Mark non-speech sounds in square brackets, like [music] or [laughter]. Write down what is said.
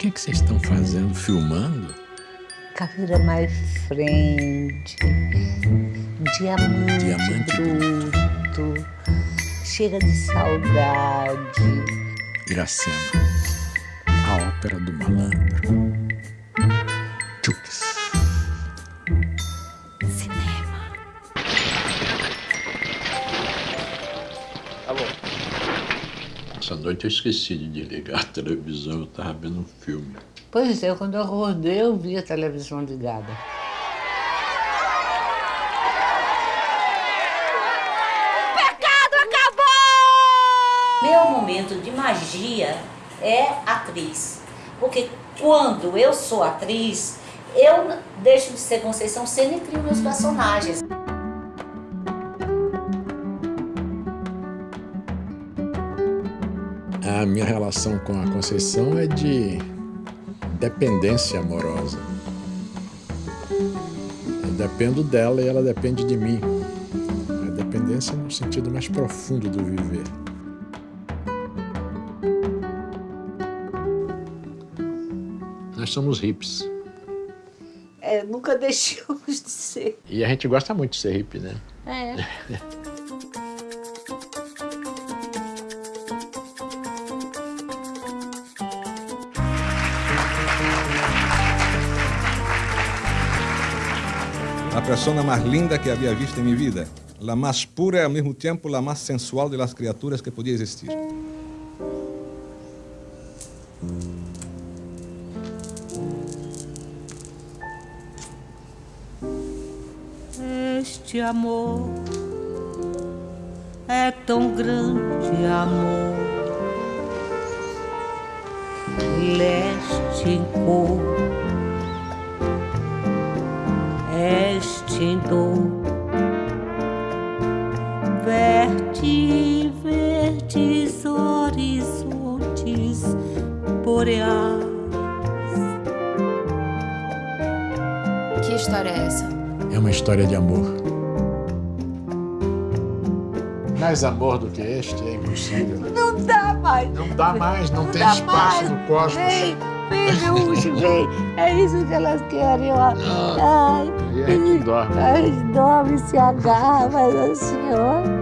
que, que vocês estão fazendo? Filmando? Caveira mais frente, diamante, Diamante bruto, chega de saudade. Iracema, a ópera do malandro. Essa noite eu esqueci de desligar a televisão, eu tava vendo um filme. Pois é, quando eu acordei, eu vi a televisão ligada. Meu momento de magia é atriz. Porque quando eu sou atriz, eu deixo de ser Conceição Sena e crio meus personagens. A minha relação com a Conceição é de dependência amorosa. Eu dependo dela e ela depende de mim. A dependência no sentido mais profundo do viver. Nós somos hips. É, nunca [laughs] deixamos de ser. E a gente gosta muito de ser hippie, né? É. [laughs] La persona más linda que había visto en mi vida. La más pura y al mismo tiempo la más sensual de las criaturas que podía existir. Este amor é tão grande amor. Leste em cor, em dor. Verte verdes horizontes boreais. Que história é essa? É uma história de amor. Mais amor do que este é impossível. Não dá mais. Não dá mais, não, tem dá espaço mais. no cosmos. Vem, vem, Gaúcho, [laughs] vem. É isso que elas querem, ó. Ai, E a gente dorme. ai, dorme, se agarra, mas assim, ó.